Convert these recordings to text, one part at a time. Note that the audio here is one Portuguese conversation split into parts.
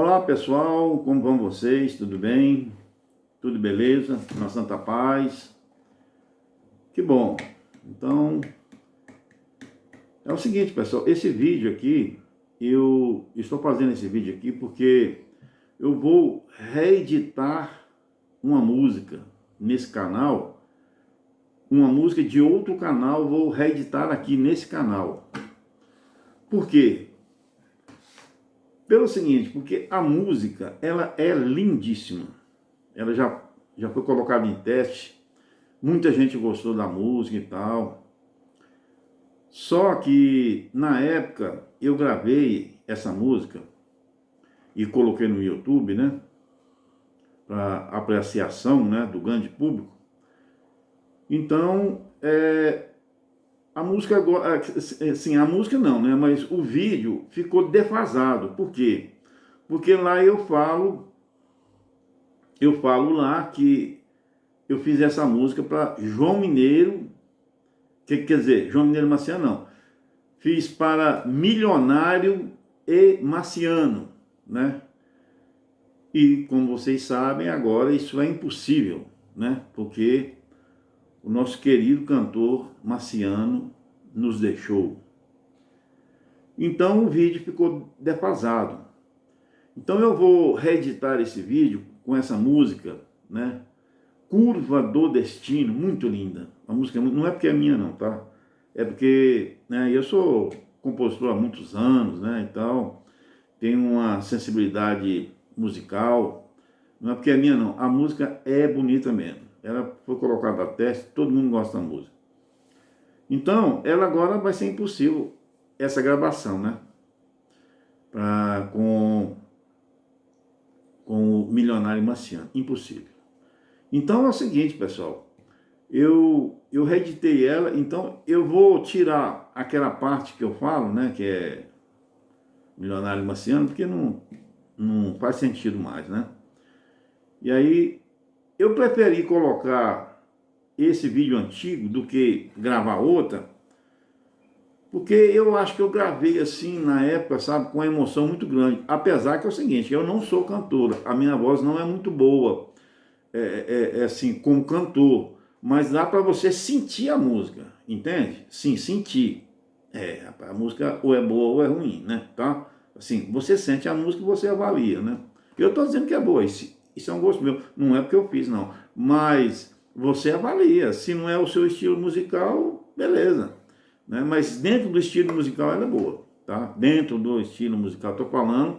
Olá pessoal, como vão vocês? Tudo bem? Tudo beleza? Na Santa Paz? Que bom! Então, é o seguinte pessoal, esse vídeo aqui, eu estou fazendo esse vídeo aqui porque eu vou reeditar uma música nesse canal, uma música de outro canal, vou reeditar aqui nesse canal. Por quê? Pelo seguinte, porque a música, ela é lindíssima. Ela já, já foi colocada em teste. Muita gente gostou da música e tal. Só que, na época, eu gravei essa música e coloquei no YouTube, né? Para apreciação né, do grande público. Então, é, a música agora, é, sim, a música não, né? Mas o vídeo ficou defasado. Por quê? Porque lá eu falo, eu falo lá que eu fiz essa música para João Mineiro, que quer dizer, João Mineiro Marciano não. Fiz para Milionário e Marciano, né? E como vocês sabem, agora isso é impossível, né? Porque o nosso querido cantor Marciano nos deixou. Então o vídeo ficou defasado. Então eu vou reeditar esse vídeo com essa música, né? Curva do Destino, muito linda. A música não é porque é minha não, tá? É porque né, eu sou compositor há muitos anos, né? Então tenho uma sensibilidade musical. Não é porque é minha não, a música é bonita mesmo ela foi colocada a teste, todo mundo gosta da música. Então, ela agora vai ser impossível, essa gravação, né? Pra, com, com o Milionário Marciano, impossível. Então é o seguinte, pessoal, eu, eu reeditei ela, então eu vou tirar aquela parte que eu falo, né, que é Milionário Marciano, porque não, não faz sentido mais, né? E aí eu preferi colocar esse vídeo antigo do que gravar outra, porque eu acho que eu gravei assim na época, sabe, com uma emoção muito grande. Apesar que é o seguinte, eu não sou cantora, a minha voz não é muito boa, é, é, é assim, como cantor, mas dá para você sentir a música, entende? Sim, sentir. É, a música ou é boa ou é ruim, né? Tá? Assim, você sente a música e você avalia, né? Eu tô dizendo que é boa, isso é um gosto meu. Não é porque eu fiz, não. Mas você avalia. Se não é o seu estilo musical, beleza. Né? Mas dentro do estilo musical ela é boa. Tá? Dentro do estilo musical, estou falando,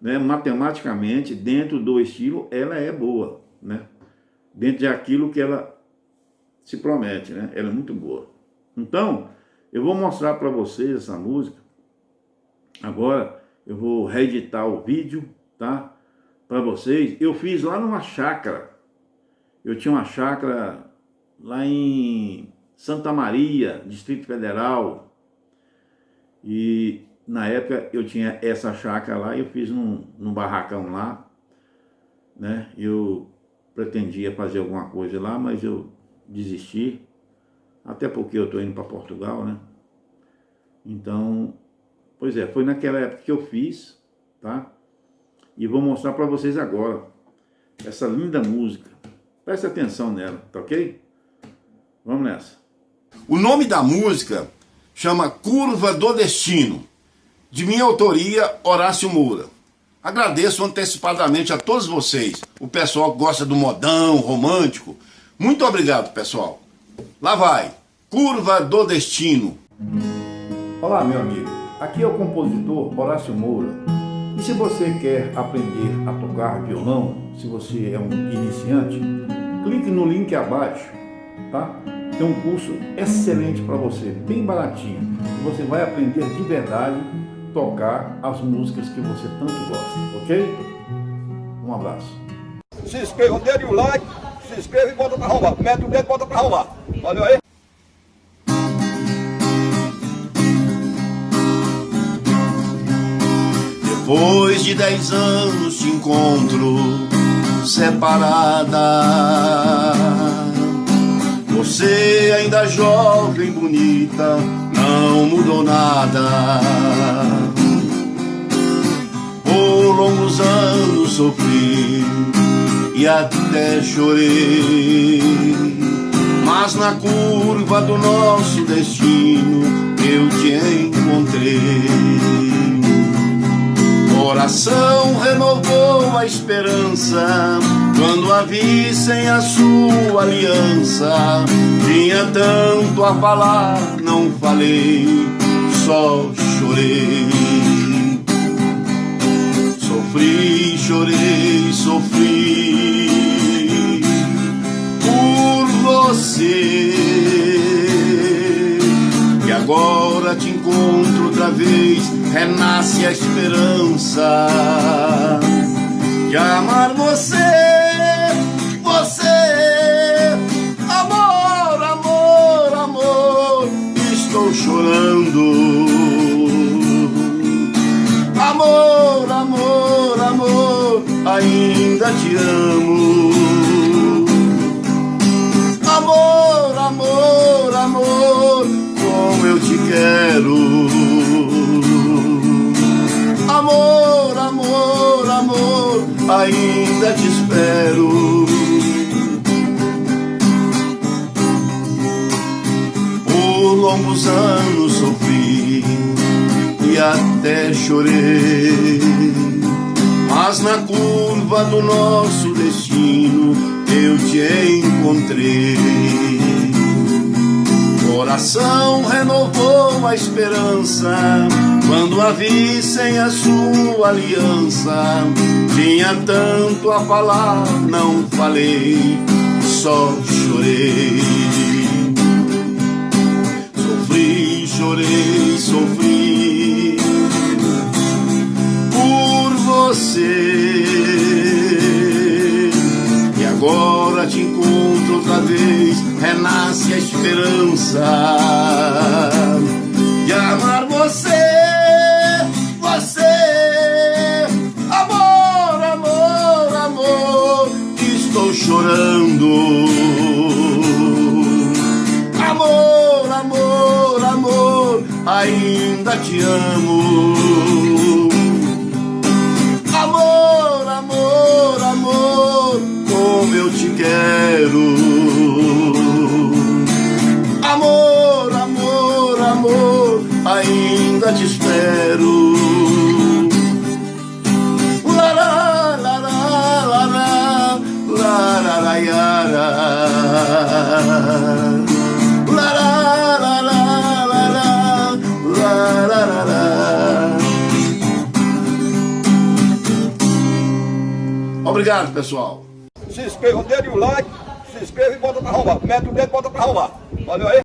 né, matematicamente, dentro do estilo, ela é boa. Né? Dentro de aquilo que ela se promete. Né? Ela é muito boa. Então, eu vou mostrar para vocês essa música. Agora, eu vou reeditar o vídeo, tá? Para vocês, eu fiz lá numa chácara. Eu tinha uma chácara lá em Santa Maria, Distrito Federal. E na época eu tinha essa chácara lá, eu fiz num, num barracão lá. Né? Eu pretendia fazer alguma coisa lá, mas eu desisti. Até porque eu estou indo para Portugal, né? Então, pois é, foi naquela época que eu fiz, tá? E vou mostrar para vocês agora essa linda música. Preste atenção nela, tá ok? Vamos nessa. O nome da música chama Curva do Destino, de minha autoria, Horácio Moura. Agradeço antecipadamente a todos vocês, o pessoal que gosta do modão, romântico. Muito obrigado, pessoal. Lá vai, Curva do Destino. Olá, meu amigo. Aqui é o compositor Horácio Moura. E se você quer aprender a tocar violão, se você é um iniciante, clique no link abaixo, tá? Tem um curso excelente para você, bem baratinho. Você vai aprender de verdade tocar as músicas que você tanto gosta, ok? Um abraço. Se inscreva, dê o like, se inscreva e bota para arrumar. Mete o dedo e bota para arrumar. Valeu aí? Depois de dez anos te encontro separada Você ainda jovem, bonita, não mudou nada Por longos anos sofri e até chorei. Mas na curva do nosso destino eu te encontrei. Coração renovou a esperança quando a vi sem a sua aliança. Tinha tanto a falar, não falei, só chorei. Sofri, chorei, sofri por você. E agora te encontro outra vez, renasce a esperança de amar você, você. Amor, amor, amor, estou chorando. Amor, amor, amor, ainda te amo. Ainda te espero. Por longos anos sofri e até chorei. Mas na curva do nosso destino eu te encontrei. Coração renovou a esperança quando a vi sem a sua aliança. Tinha tanto a falar, não falei, só chorei. Sofri, chorei, sofri a esperança de amar você, você. Amor, amor, amor, estou chorando. Amor, amor, amor, ainda te amo. Amor, amor, amor, como eu te quero. Ainda te espero. Lará, lará, lará. Lará, lará. Obrigado, pessoal. Se inscreva, dê o like, se inscreva e bota pra arrombar. Mete o dedo e bota pra arrombar. Valeu aí.